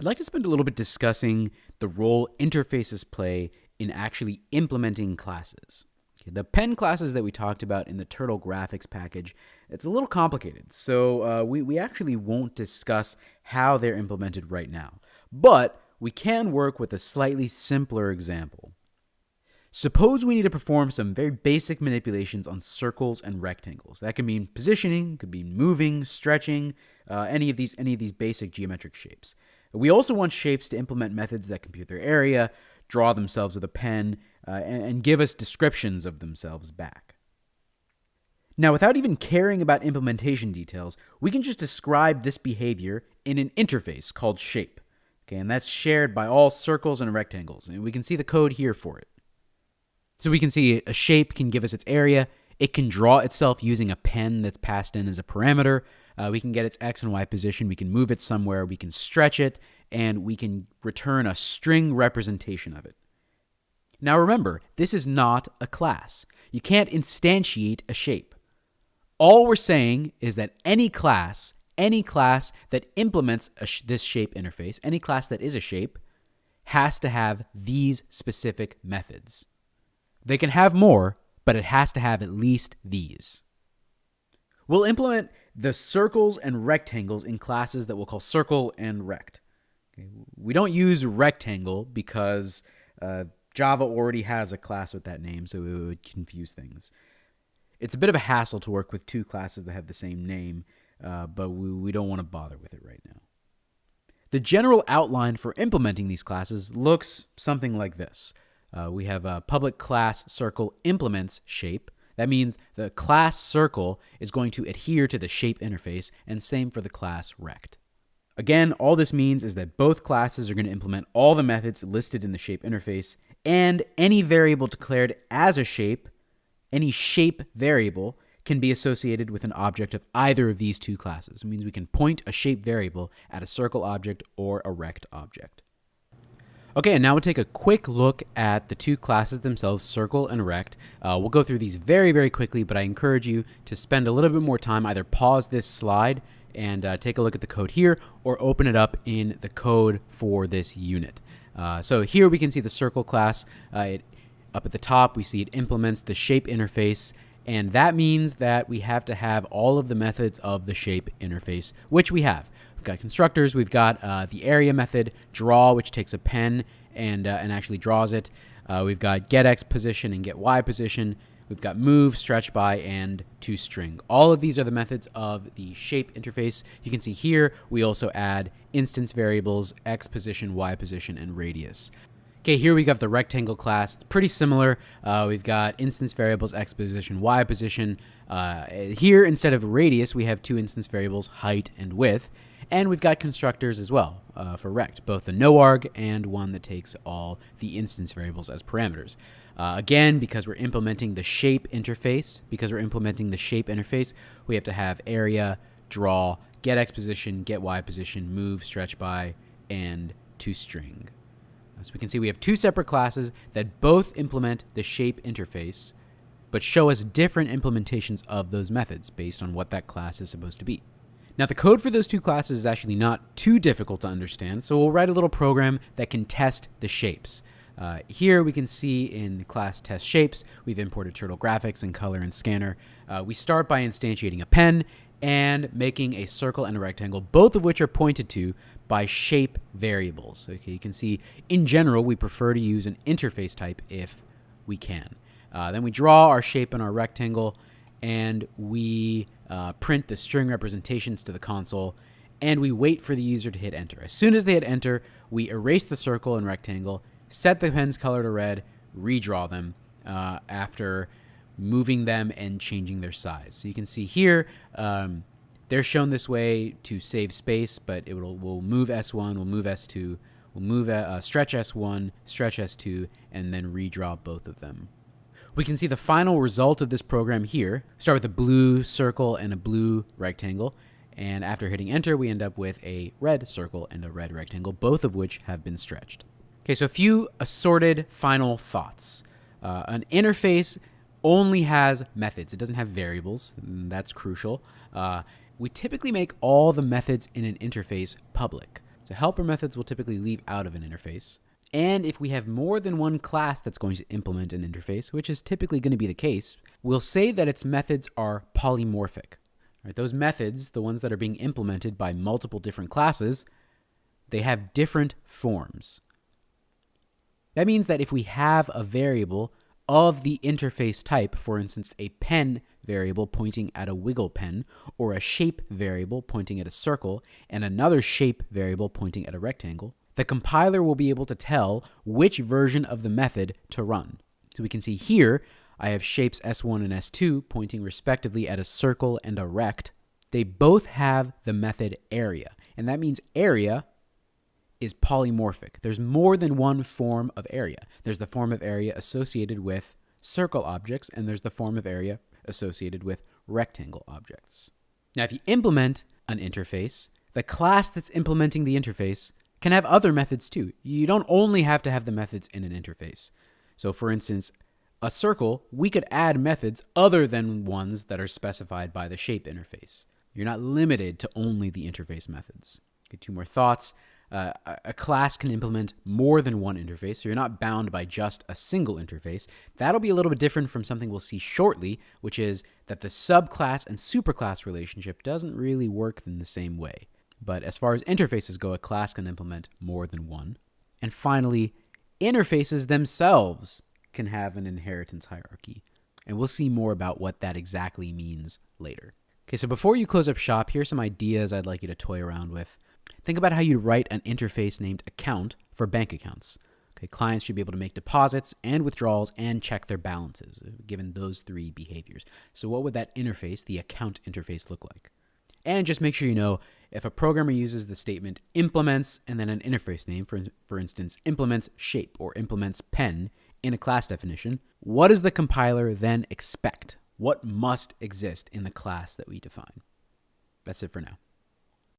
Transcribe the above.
I'd like to spend a little bit discussing the role interfaces play in actually implementing classes. Okay, the pen classes that we talked about in the Turtle graphics package, it's a little complicated, so uh, we, we actually won't discuss how they're implemented right now. But we can work with a slightly simpler example. Suppose we need to perform some very basic manipulations on circles and rectangles. That could mean positioning, could be moving, stretching, uh, any of these any of these basic geometric shapes. We also want shapes to implement methods that compute their area, draw themselves with a pen, uh, and, and give us descriptions of themselves back. Now, without even caring about implementation details, we can just describe this behavior in an interface called shape. Okay, and that's shared by all circles and rectangles, and we can see the code here for it. So we can see a shape can give us its area, it can draw itself using a pen that's passed in as a parameter, uh, we can get its x and y position, we can move it somewhere, we can stretch it, and we can return a string representation of it. Now remember, this is not a class. You can't instantiate a shape. All we're saying is that any class, any class that implements sh this shape interface, any class that is a shape, has to have these specific methods. They can have more, but it has to have at least these. We'll implement the circles and rectangles in classes that we'll call circle and rect. Okay. We don't use rectangle because uh, Java already has a class with that name, so it would confuse things. It's a bit of a hassle to work with two classes that have the same name, uh, but we, we don't want to bother with it right now. The general outline for implementing these classes looks something like this. Uh, we have a public class circle implements shape, that means the class circle is going to adhere to the shape interface, and same for the class rect. Again, all this means is that both classes are going to implement all the methods listed in the shape interface, and any variable declared as a shape, any shape variable, can be associated with an object of either of these two classes. It means we can point a shape variable at a circle object or a rect object. Okay, and now we'll take a quick look at the two classes themselves, Circle and Rect. Uh, we'll go through these very, very quickly, but I encourage you to spend a little bit more time, either pause this slide and uh, take a look at the code here, or open it up in the code for this unit. Uh, so here we can see the Circle class. Uh, it, up at the top, we see it implements the shape interface, and that means that we have to have all of the methods of the shape interface, which we have. We've got constructors. We've got uh, the area method, draw, which takes a pen and, uh, and actually draws it. Uh, we've got get x position and get y position. We've got move, stretch by, and toString. All of these are the methods of the shape interface. You can see here we also add instance variables, x position, y position, and radius. Okay, here we have got the rectangle class. It's pretty similar. Uh, we've got instance variables, x position, y position. Uh, here, instead of radius, we have two instance variables, height and width. And we've got constructors as well uh, for rect, both the noarg and one that takes all the instance variables as parameters. Uh, again, because we're implementing the shape interface, because we're implementing the shape interface, we have to have area, draw, get x position, get y position, move, stretch by, and toString. So we can see we have two separate classes that both implement the shape interface, but show us different implementations of those methods based on what that class is supposed to be. Now the code for those two classes is actually not too difficult to understand, so we'll write a little program that can test the shapes. Uh, here we can see in the class test shapes, we've imported Turtle Graphics and Color and Scanner. Uh, we start by instantiating a pen and making a circle and a rectangle, both of which are pointed to by shape variables. Okay, you can see in general we prefer to use an interface type if we can. Uh, then we draw our shape and our rectangle, and we uh, print the string representations to the console, and we wait for the user to hit enter. As soon as they hit enter, we erase the circle and rectangle, set the pen's color to red, redraw them uh, after moving them and changing their size. So you can see here, um, they're shown this way to save space, but it will, will move S1, will move S2, will move uh, stretch S1, stretch S2, and then redraw both of them. We can see the final result of this program here. Start with a blue circle and a blue rectangle. And after hitting enter, we end up with a red circle and a red rectangle, both of which have been stretched. Okay, so a few assorted final thoughts. Uh, an interface only has methods. It doesn't have variables. That's crucial. Uh, we typically make all the methods in an interface public. So helper methods will typically leave out of an interface. And if we have more than one class that's going to implement an interface, which is typically going to be the case, we'll say that its methods are polymorphic. Right, those methods, the ones that are being implemented by multiple different classes, they have different forms. That means that if we have a variable of the interface type, for instance, a pen variable pointing at a wiggle pen, or a shape variable pointing at a circle, and another shape variable pointing at a rectangle, the compiler will be able to tell which version of the method to run. So we can see here, I have shapes S1 and S2 pointing respectively at a circle and a rect. They both have the method area, and that means area is polymorphic. There's more than one form of area. There's the form of area associated with circle objects, and there's the form of area associated with rectangle objects. Now, if you implement an interface, the class that's implementing the interface can have other methods too. You don't only have to have the methods in an interface. So, for instance, a circle, we could add methods other than ones that are specified by the shape interface. You're not limited to only the interface methods. Two more thoughts. Uh, a class can implement more than one interface, so you're not bound by just a single interface. That'll be a little bit different from something we'll see shortly, which is that the subclass and superclass relationship doesn't really work in the same way. But as far as interfaces go, a class can implement more than one. And finally, interfaces themselves can have an inheritance hierarchy. And we'll see more about what that exactly means later. Okay, so before you close up shop, here's some ideas I'd like you to toy around with. Think about how you'd write an interface named account for bank accounts. Okay, clients should be able to make deposits and withdrawals and check their balances, given those three behaviors. So, what would that interface, the account interface, look like? And just make sure you know if a programmer uses the statement implements and then an interface name, for, for instance, implements shape or implements pen in a class definition, what does the compiler then expect? What must exist in the class that we define? That's it for now.